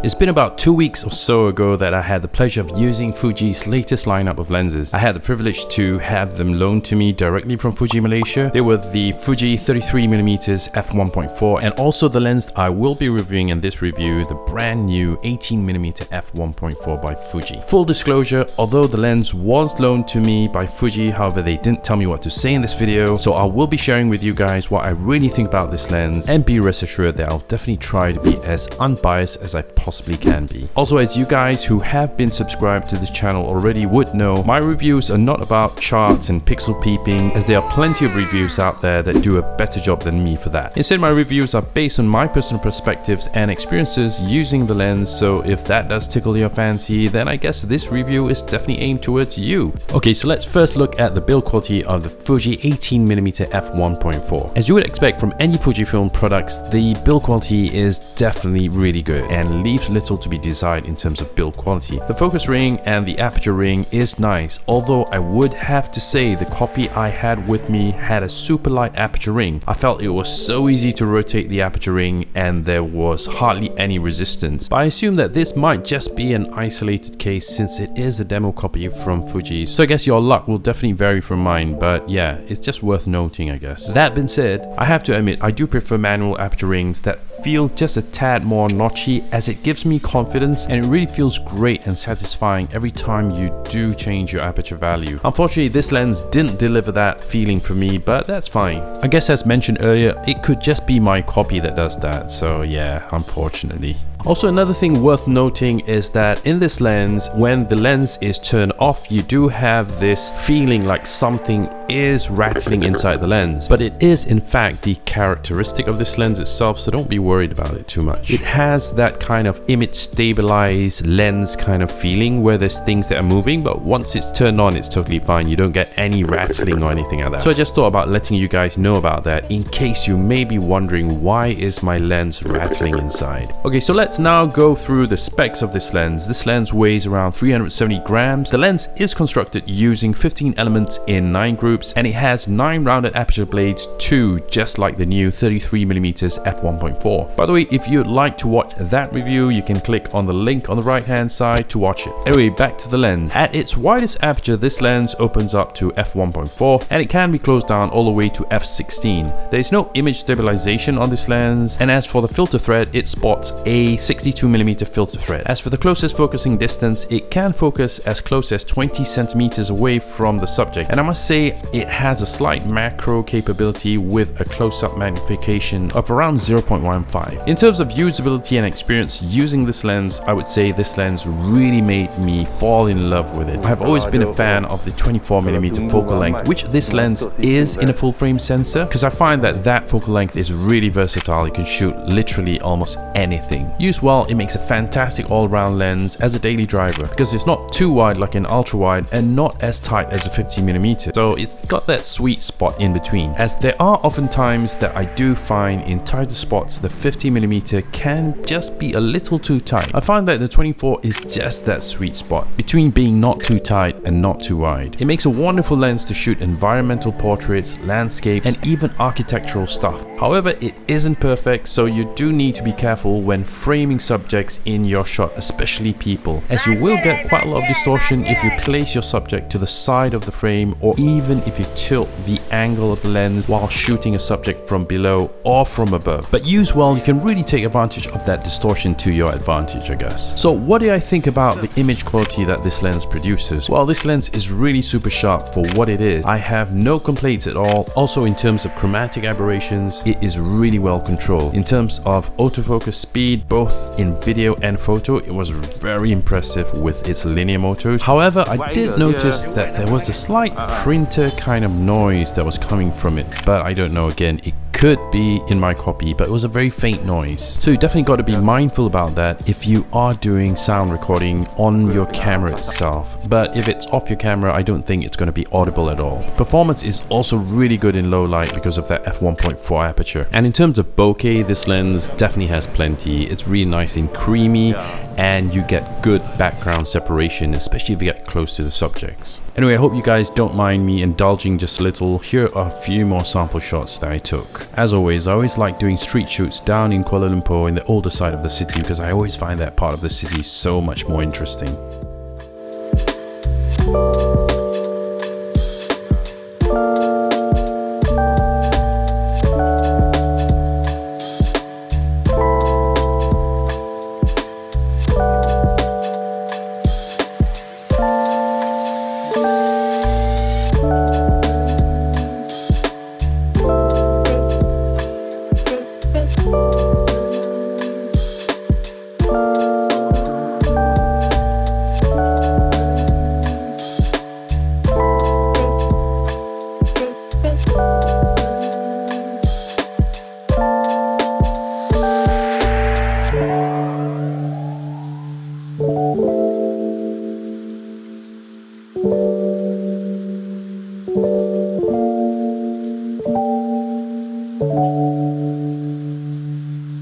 It's been about two weeks or so ago that I had the pleasure of using Fuji's latest lineup of lenses. I had the privilege to have them loaned to me directly from Fuji Malaysia. They were the Fuji 33mm f1.4 and also the lens I will be reviewing in this review, the brand new 18mm f1.4 by Fuji. Full disclosure, although the lens was loaned to me by Fuji, however they didn't tell me what to say in this video, so I will be sharing with you guys what I really think about this lens and be rest assured that I'll definitely try to be as unbiased as I possibly possibly can be. Also, as you guys who have been subscribed to this channel already would know, my reviews are not about charts and pixel peeping, as there are plenty of reviews out there that do a better job than me for that. Instead, my reviews are based on my personal perspectives and experiences using the lens, so if that does tickle your fancy, then I guess this review is definitely aimed towards you. Okay, so let's first look at the build quality of the Fuji 18mm f1.4. As you would expect from any Fujifilm products, the build quality is definitely really good and leaves leaves little to be desired in terms of build quality. The focus ring and the aperture ring is nice, although I would have to say the copy I had with me had a super light aperture ring. I felt it was so easy to rotate the aperture ring and there was hardly any resistance. But I assume that this might just be an isolated case since it is a demo copy from Fuji. So I guess your luck will definitely vary from mine, but yeah, it's just worth noting I guess. That being said, I have to admit I do prefer manual aperture rings that feel just a tad more notchy as it gives me confidence and it really feels great and satisfying every time you do change your aperture value. Unfortunately, this lens didn't deliver that feeling for me, but that's fine. I guess as mentioned earlier, it could just be my copy that does that, so yeah, unfortunately. Also another thing worth noting is that in this lens, when the lens is turned off, you do have this feeling like something is rattling inside the lens. But it is in fact the characteristic of this lens itself, so don't be worried about it too much. It has that kind of image stabilized lens kind of feeling where there's things that are moving, but once it's turned on, it's totally fine. You don't get any rattling or anything like that. So I just thought about letting you guys know about that in case you may be wondering why is my lens rattling inside. Okay, so let's now go through the specs of this lens. This lens weighs around 370 grams. The lens is constructed using 15 elements in 9 groups and it has 9 rounded aperture blades too, just like the new 33mm f1.4. By the way, if you'd like to watch that review, you can click on the link on the right hand side to watch it. Anyway, back to the lens. At its widest aperture, this lens opens up to f1.4 and it can be closed down all the way to f16. There is no image stabilization on this lens and as for the filter thread, it spots a 62mm filter thread. As for the closest focusing distance, it can focus as close as 20 centimeters away from the subject. And I must say, it has a slight macro capability with a close-up magnification of around 0.15. In terms of usability and experience using this lens, I would say this lens really made me fall in love with it. I've always been a fan of the 24mm focal length, which this lens is in a full frame sensor, because I find that that focal length is really versatile. You can shoot literally almost anything. Used well, it makes a fantastic all-round lens as a daily driver because it's not too wide like an ultra-wide and not as tight as a 50mm. So it's got that sweet spot in between. As there are often times that I do find in tighter spots the 50mm can just be a little too tight. I find that the 24 is just that sweet spot between being not too tight and not too wide. It makes a wonderful lens to shoot environmental portraits, landscapes and even architectural stuff. However, it isn't perfect so you do need to be careful when framing subjects in your shot, especially people, as you will get quite a lot of distortion if you place your subject to the side of the frame or even if you tilt the angle of the lens while shooting a subject from below or from above. But use well, you can really take advantage of that distortion to your advantage, I guess. So what do I think about the image quality that this lens produces? Well, this lens is really super sharp for what it is. I have no complaints at all. Also in terms of chromatic aberrations, it is really well controlled. In terms of autofocus speed, both in video and photo, it was very impressive with its linear motors. However, I did uh, notice that there was a slight printer kind of noise that was coming from it, but I don't know again, it could be in my copy, but it was a very faint noise. So you definitely got to be mindful about that if you are doing sound recording on your camera itself. But if it's off your camera, I don't think it's going to be audible at all. Performance is also really good in low light because of that f1.4 aperture. And in terms of bokeh, this lens definitely has plenty. It's really nice and creamy and you get good background separation, especially if you get close to the subjects. Anyway, I hope you guys don't mind me indulging just a little. Here are a few more sample shots that I took. As always, I always like doing street shoots down in Kuala Lumpur in the older side of the city because I always find that part of the city so much more interesting.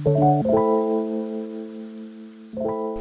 Thank you.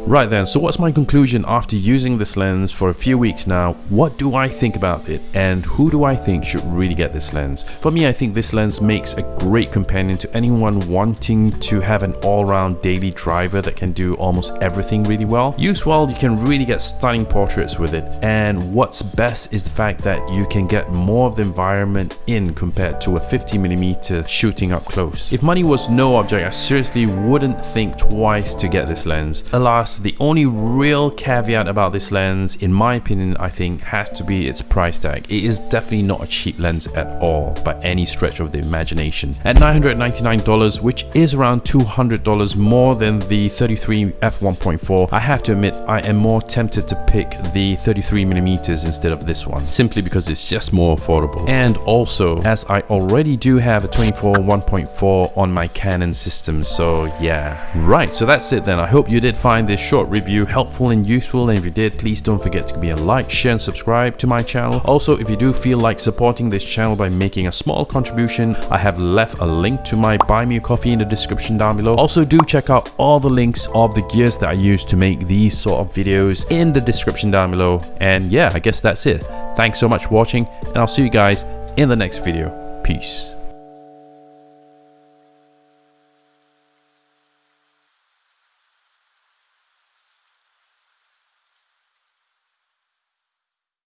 Right then, so what's my conclusion after using this lens for a few weeks now? What do I think about it and who do I think should really get this lens? For me, I think this lens makes a great companion to anyone wanting to have an all-round daily driver that can do almost everything really well. Used well, you can really get stunning portraits with it and what's best is the fact that you can get more of the environment in compared to a 50mm shooting up close. If money was no object, I seriously wouldn't think twice to get this lens. Alas, the only real caveat about this lens, in my opinion, I think has to be its price tag. It is definitely not a cheap lens at all by any stretch of the imagination. At $999, which is around $200 more than the 33 f1.4, I have to admit I am more tempted to pick the 33mm instead of this one, simply because it's just more affordable. And also, as I already do have a 24 1.4 on my Canon system, so yeah. Right, so that's it then. I hope you did find this short review helpful and useful and if you did please don't forget to give me a like share and subscribe to my channel. Also if you do feel like supporting this channel by making a small contribution i have left a link to my buy me a coffee in the description down below. Also do check out all the links of the gears that i use to make these sort of videos in the description down below. And yeah i guess that's it. Thanks so much for watching and i'll see you guys in the next video. Peace